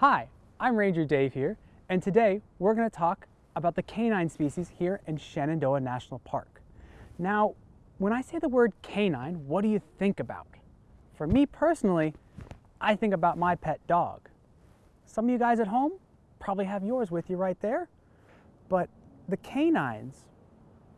Hi, I'm Ranger Dave here, and today we're going to talk about the canine species here in Shenandoah National Park. Now, when I say the word canine, what do you think about? For me personally, I think about my pet dog. Some of you guys at home probably have yours with you right there, but the canines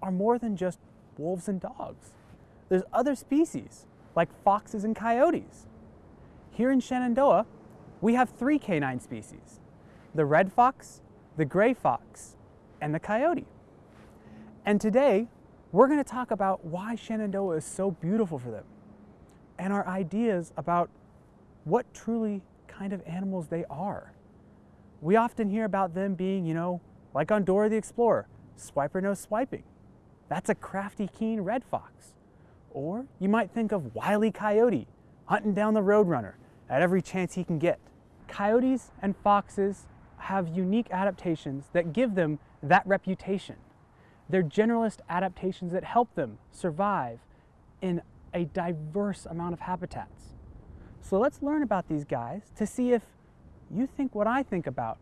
are more than just wolves and dogs. There's other species like foxes and coyotes. Here in Shenandoah, we have three canine species, the red fox, the gray fox, and the coyote. And today, we're going to talk about why Shenandoah is so beautiful for them and our ideas about what truly kind of animals they are. We often hear about them being, you know, like on Dora the Explorer, swiper no swiping. That's a crafty, keen red fox. Or you might think of Wily Coyote, hunting down the roadrunner at every chance he can get. Coyotes and foxes have unique adaptations that give them that reputation. They're generalist adaptations that help them survive in a diverse amount of habitats. So let's learn about these guys to see if you think what I think about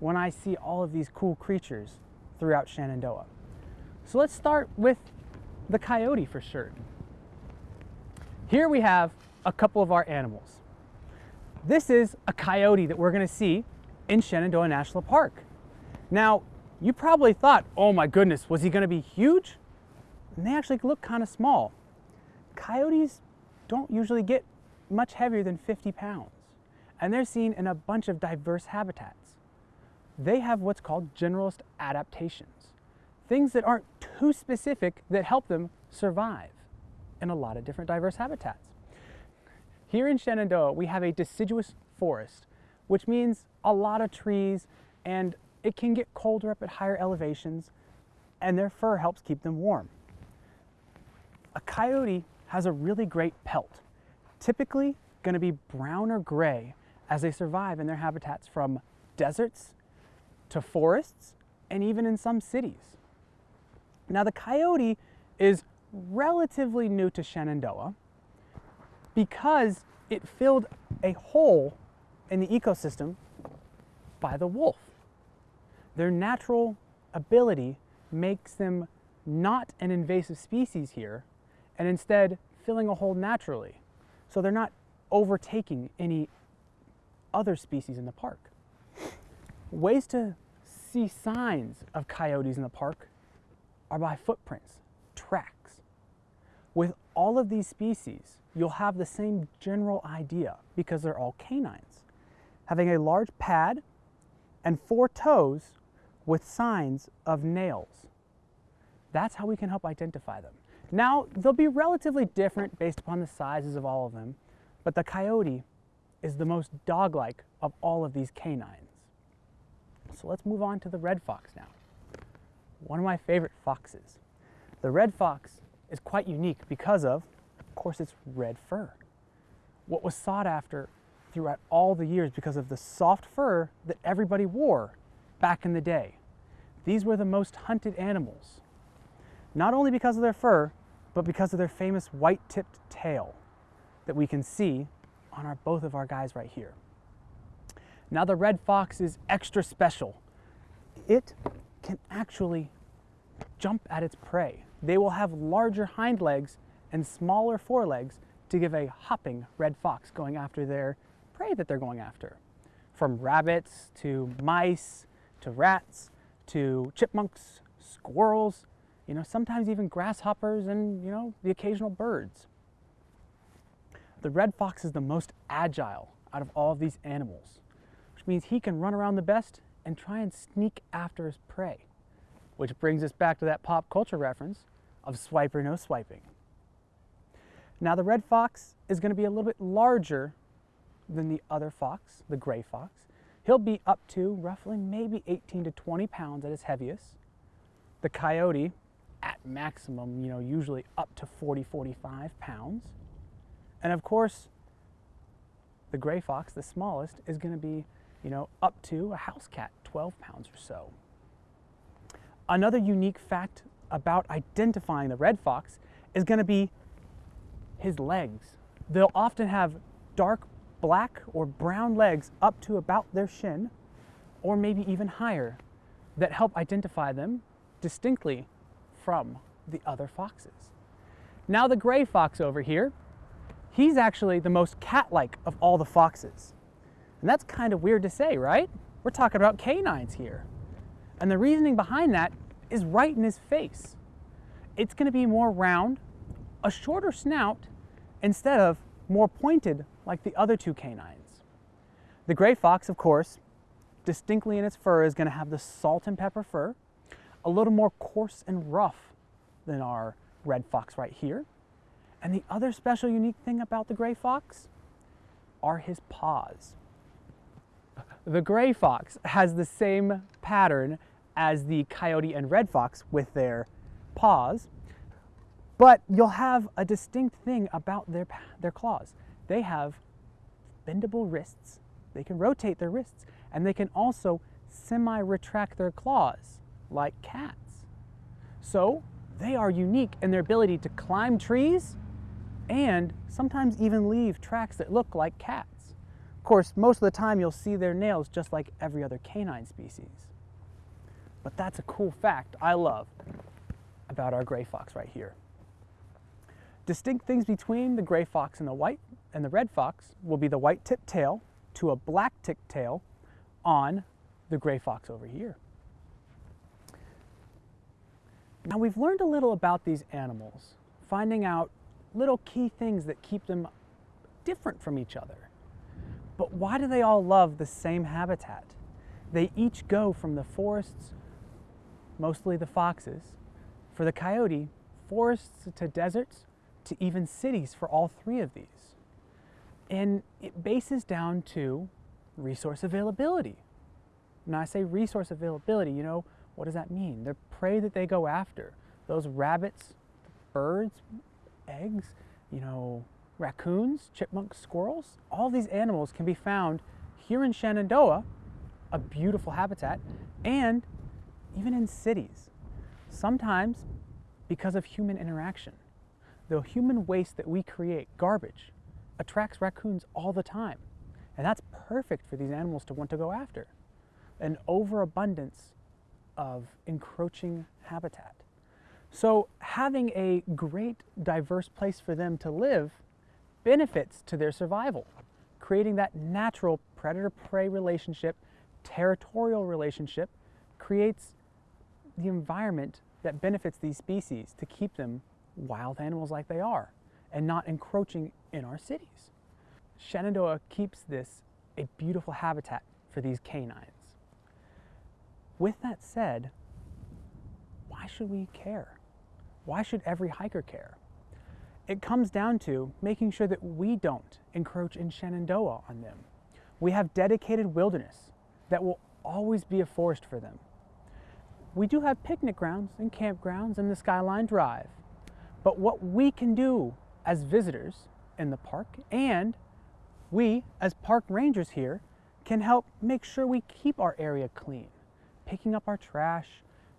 when I see all of these cool creatures throughout Shenandoah. So let's start with the coyote for sure. Here we have a couple of our animals. This is a coyote that we're gonna see in Shenandoah National Park. Now, you probably thought, oh my goodness, was he gonna be huge? And they actually look kind of small. Coyotes don't usually get much heavier than 50 pounds, and they're seen in a bunch of diverse habitats. They have what's called generalist adaptations, things that aren't too specific that help them survive in a lot of different diverse habitats. Here in Shenandoah, we have a deciduous forest, which means a lot of trees and it can get colder up at higher elevations and their fur helps keep them warm. A coyote has a really great pelt, typically going to be brown or gray as they survive in their habitats from deserts to forests and even in some cities. Now the coyote is relatively new to Shenandoah because it filled a hole in the ecosystem by the wolf. Their natural ability makes them not an invasive species here and instead filling a hole naturally. So they're not overtaking any other species in the park. Ways to see signs of coyotes in the park are by footprints, tracks. With all of these species, you'll have the same general idea because they're all canines. Having a large pad and four toes with signs of nails. That's how we can help identify them. Now, they'll be relatively different based upon the sizes of all of them, but the coyote is the most dog-like of all of these canines. So let's move on to the red fox now. One of my favorite foxes. The red fox is quite unique because of, of course, its red fur. What was sought after throughout all the years because of the soft fur that everybody wore back in the day. These were the most hunted animals, not only because of their fur, but because of their famous white-tipped tail that we can see on our, both of our guys right here. Now the red fox is extra special. It can actually jump at its prey. They will have larger hind legs and smaller forelegs to give a hopping red fox going after their prey that they're going after. From rabbits to mice to rats to chipmunks, squirrels, you know, sometimes even grasshoppers and, you know, the occasional birds. The red fox is the most agile out of all of these animals, which means he can run around the best and try and sneak after his prey. Which brings us back to that pop culture reference of swiper no swiping. Now the red fox is going to be a little bit larger than the other fox, the gray fox. He'll be up to roughly maybe 18 to 20 pounds at his heaviest. The coyote at maximum, you know, usually up to 40, 45 pounds. And of course, the gray fox, the smallest, is going to be, you know, up to a house cat, 12 pounds or so. Another unique fact about identifying the red fox is going to be his legs. They'll often have dark black or brown legs up to about their shin, or maybe even higher, that help identify them distinctly from the other foxes. Now the gray fox over here, he's actually the most cat-like of all the foxes. And that's kind of weird to say, right? We're talking about canines here. And the reasoning behind that is right in his face. It's gonna be more round, a shorter snout, instead of more pointed like the other two canines. The gray fox, of course, distinctly in its fur is gonna have the salt and pepper fur, a little more coarse and rough than our red fox right here. And the other special unique thing about the gray fox are his paws. The gray fox has the same pattern as the coyote and red fox with their paws, but you'll have a distinct thing about their, their claws. They have bendable wrists, they can rotate their wrists, and they can also semi-retract their claws like cats. So they are unique in their ability to climb trees and sometimes even leave tracks that look like cats. Of course, most of the time you'll see their nails just like every other canine species. But that's a cool fact I love about our gray fox right here. Distinct things between the gray fox and the white and the red fox will be the white tipped tail to a black tipped tail on the gray fox over here. Now we've learned a little about these animals, finding out little key things that keep them different from each other. But why do they all love the same habitat? They each go from the forests, mostly the foxes, for the coyote, forests to deserts, to even cities for all three of these. And it bases down to resource availability. When I say resource availability, you know, what does that mean? The prey that they go after, those rabbits, birds, eggs, you know, raccoons, chipmunks, squirrels, all these animals can be found here in Shenandoah, a beautiful habitat, and even in cities. Sometimes because of human interaction. The human waste that we create, garbage, attracts raccoons all the time. And that's perfect for these animals to want to go after. An overabundance of encroaching habitat. So having a great diverse place for them to live benefits to their survival, creating that natural predator-prey relationship, territorial relationship, creates the environment that benefits these species to keep them wild animals like they are and not encroaching in our cities. Shenandoah keeps this a beautiful habitat for these canines. With that said, why should we care? Why should every hiker care? It comes down to making sure that we don't encroach in Shenandoah on them. We have dedicated wilderness that will always be a forest for them. We do have picnic grounds and campgrounds in the Skyline Drive, but what we can do as visitors in the park and we as park rangers here can help make sure we keep our area clean, picking up our trash,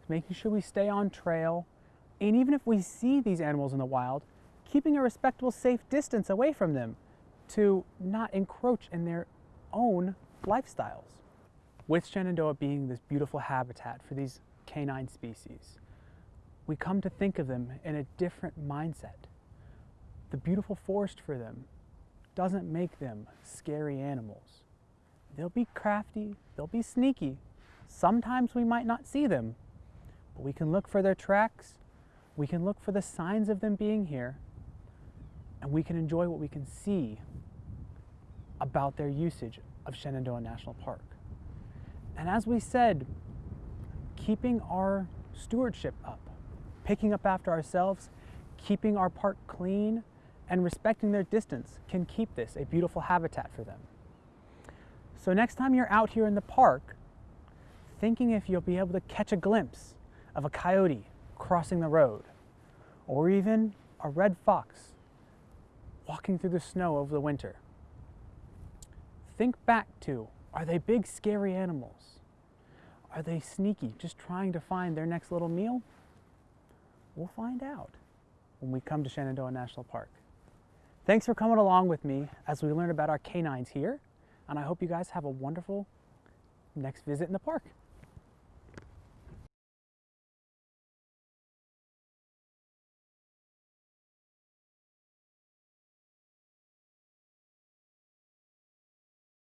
making sure we stay on trail, and even if we see these animals in the wild, keeping a respectable safe distance away from them to not encroach in their own lifestyles. With Shenandoah being this beautiful habitat for these canine species, we come to think of them in a different mindset. The beautiful forest for them doesn't make them scary animals. They'll be crafty, they'll be sneaky. Sometimes we might not see them, but we can look for their tracks, we can look for the signs of them being here, and we can enjoy what we can see about their usage of Shenandoah National Park. And as we said, keeping our stewardship up, picking up after ourselves, keeping our park clean, and respecting their distance can keep this a beautiful habitat for them. So next time you're out here in the park, thinking if you'll be able to catch a glimpse of a coyote crossing the road, or even a red fox walking through the snow over the winter, think back to, are they big scary animals? Are they sneaky, just trying to find their next little meal? We'll find out when we come to Shenandoah National Park. Thanks for coming along with me as we learn about our canines here, and I hope you guys have a wonderful next visit in the park.